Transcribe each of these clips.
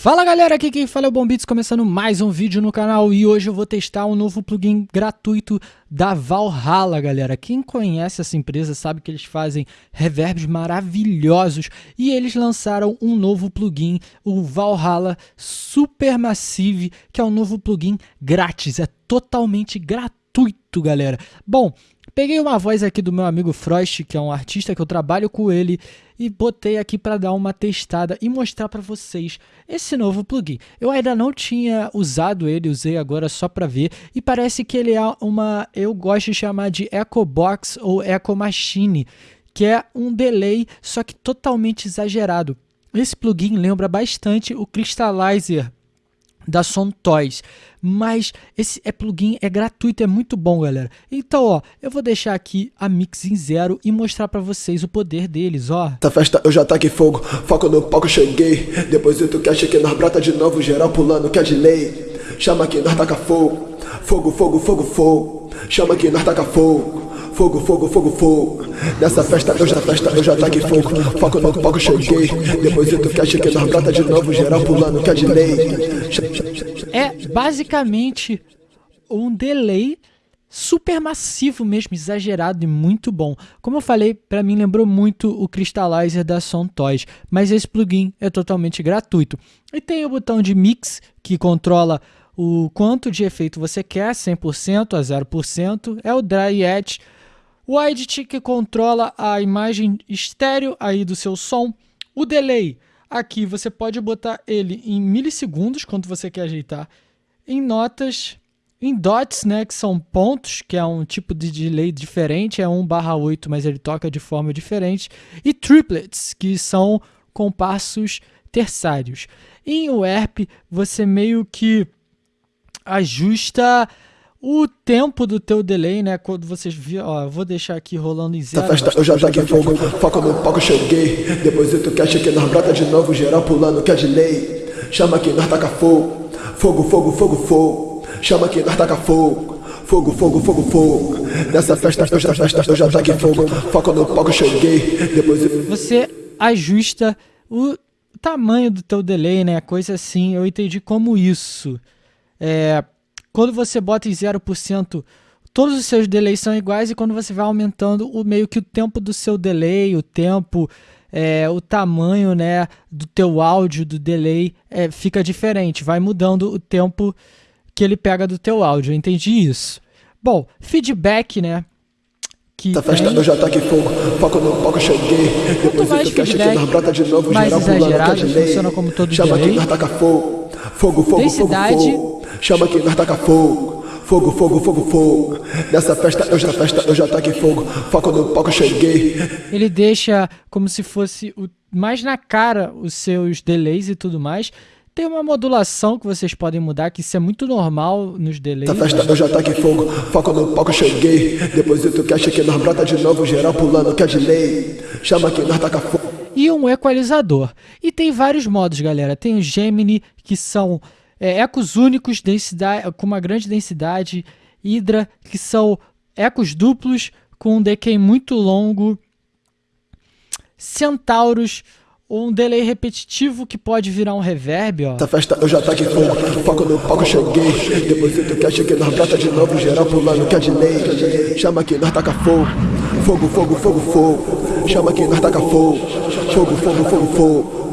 Fala galera, aqui quem fala é o Bombits, começando mais um vídeo no canal e hoje eu vou testar um novo plugin gratuito da Valhalla, galera. Quem conhece essa empresa sabe que eles fazem reverbs maravilhosos e eles lançaram um novo plugin, o Valhalla Supermassive, que é um novo plugin grátis, é totalmente gratuito, galera. Bom, Peguei uma voz aqui do meu amigo Frost, que é um artista que eu trabalho com ele, e botei aqui para dar uma testada e mostrar para vocês esse novo plugin. Eu ainda não tinha usado ele, usei agora só para ver, e parece que ele é uma, eu gosto de chamar de Echo Box ou Echo Machine, que é um delay, só que totalmente exagerado. Esse plugin lembra bastante o Crystallizer da Som Toys. Mas esse é plugin é gratuito, é muito bom, galera. Então, ó, eu vou deixar aqui a mix em zero e mostrar para vocês o poder deles, ó. Essa festa eu já fogo, foco no palco cheguei. Depois tu que que nós brota de novo, geral pulando que é de lei. Chama que nós taca fogo, fogo, fogo, fogo, fogo. Chama que nós taca fogo. Fogo, fogo, fogo, fogo. Nessa festa eu já festa, eu já fogo. Foco no palco cheguei. Depois tu que que nós brota de novo, geral pulando que é de lei. É basicamente um delay super massivo mesmo, exagerado e muito bom. Como eu falei, para mim lembrou muito o Crystallizer da Toys, mas esse plugin é totalmente gratuito. E tem o botão de mix que controla o quanto de efeito você quer, 100% a 0%, é o Dry Edge, o Edit que controla a imagem estéreo aí do seu som, o Delay, aqui você pode botar ele em milissegundos, quando você quer ajeitar, em notas, em dots, né, que são pontos, que é um tipo de delay diferente, é 1 barra 8, mas ele toca de forma diferente, e triplets, que são compassos terçários. Em UERP, você meio que ajusta o tempo do teu delay, né? Quando vocês viram, ó, eu vou deixar aqui rolando em zero. Essa festa eu já taquei fogo, foco no palco cheguei. Depois tu quer que nós brota de novo, geral pulando que é de lei. Chama que nós taca fogo, fogo, fogo, fogo, fogo. Chama que nós taca fogo. Fogo, fogo, fogo, fogo. Nessa festa eu já festa, eu já taquei fogo. Foco no palco cheguei. Depois você ajusta o tamanho do teu delay, né? Coisa assim. Eu entendi como isso. É, quando você bota em 0%, todos os seus delays são iguais e quando você vai aumentando o meio que o tempo do seu delay, o tempo, é, o tamanho né, do teu áudio, do delay, é, fica diferente, vai mudando o tempo que ele pega do teu áudio, eu entendi isso. Bom, feedback, né? Que Essa festa eu já tá aqui fogo, foco no palco cheguei. Quanto mais feedback, de novo, mais exagerado, funciona como todo Chama delay. que nós taca fogo, fogo, fogo, Densidade, fogo, fogo. Chama que nós taca fogo. Fogo, fogo, fogo, fogo. Nessa festa eu já festa, eu já taquei fogo. Foco no palco, cheguei. Ele deixa como se fosse o, mais na cara os seus delays e tudo mais. Tem uma modulação que vocês podem mudar, que isso é muito normal nos delays. Essa festa eu já taquei fogo. Foco no palco, cheguei. Depois tu quer que nós brota de novo, geral pulando, que é de lei. Chama que nós taca fogo. E um equalizador. E tem vários modos, galera. Tem o Gemini, que são é, ecos únicos densidade, com uma grande densidade, Hydra, que são ecos duplos com um decay muito longo, Centauros, um delay repetitivo que pode virar um reverb, ó. Essa festa eu já tá foco no palco cheguei. Depois tu quer que nós brota de novo, geral pulando que é de lei. Chama que nós taca fogo, fogo, fogo, fogo, fogo. Chama que nós taca fogo, fogo, fogo, fogo, fogo.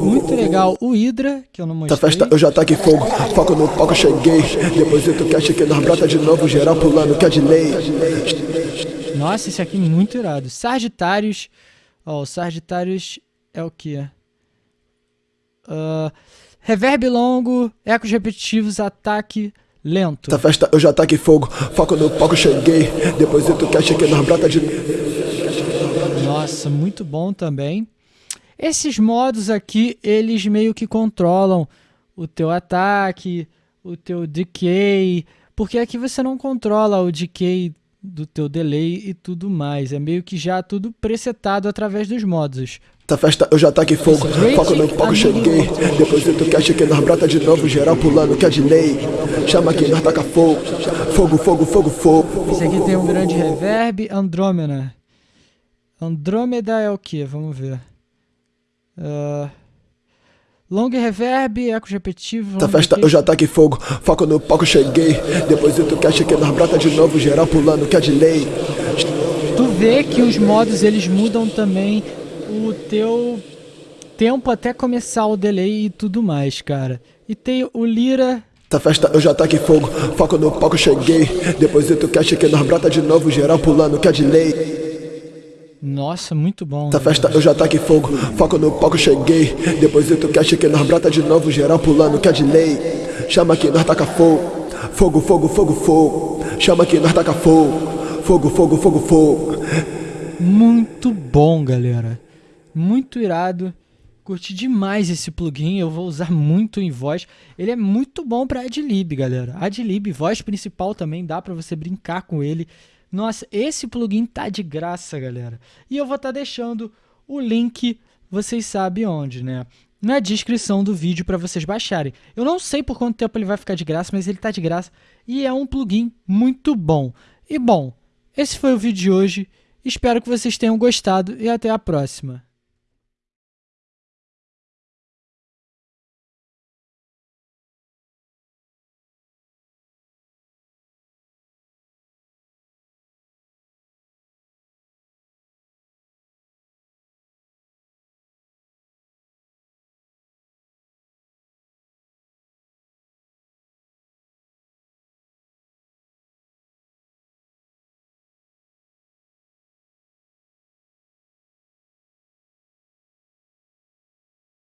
Muito legal. O Hydra, que eu não mostrei. Essa festa eu já tá aqui fogo, foco no palco cheguei. Depois tu quer que nós brota de novo, geral pulando que é de lei. Nossa, esse aqui é muito irado. Sagitários. Ó, o Sagitários é o que? Uh, reverb longo, ecos repetitivos, ataque lento. Essa festa eu já tá aqui fogo, foco no palco cheguei. Depois tu quer que nós brota de Nossa, muito bom também. Esses modos aqui, eles meio que controlam o teu ataque, o teu decay, porque aqui você não controla o decay do teu delay e tudo mais. É meio que já tudo presetado através dos modos. Essa festa eu já tá aqui fogo, foco no palco cheguei. Depois tu quer que nós brota de novo, geral pulando que é de lei. Chama que nós taca fogo, fogo, fogo, fogo, fogo. Esse aqui tem um grande reverb, Andrômeda. Andrômeda é o que? Vamos ver. Uh, Long reverb, ecos repetitivos. Essa festa eu já taquei fogo, foco no palco, cheguei. Depois eu que cheguei nós brota de novo, geral pulando, que é de lei. Tu vê que os modos eles mudam também o teu tempo até começar o delay e tudo mais, cara. E tem o Lira. Essa festa eu já taquei fogo, foco no palco, cheguei. Depois eu que cheguei nós brota de novo, geral pulando, que é de lei. Nossa, muito bom. Essa festa eu já taquei fogo, foco no palco, cheguei. Depois eu que cheguei nós brota de novo, geral pulando, que é de lei. Chama que nós taca fogo, fogo, fogo, fogo, fogo. Chama que nós taca fogo, fogo, fogo, fogo, fogo. Muito bom, galera. Muito irado. Curti demais esse plugin, eu vou usar muito em voz. Ele é muito bom para Adlib, galera. Adlib, voz principal também, dá para você brincar com ele. Nossa, esse plugin tá de graça, galera. E eu vou estar tá deixando o link, vocês sabem onde, né? Na descrição do vídeo para vocês baixarem. Eu não sei por quanto tempo ele vai ficar de graça, mas ele tá de graça e é um plugin muito bom. E bom, esse foi o vídeo de hoje. Espero que vocês tenham gostado e até a próxima.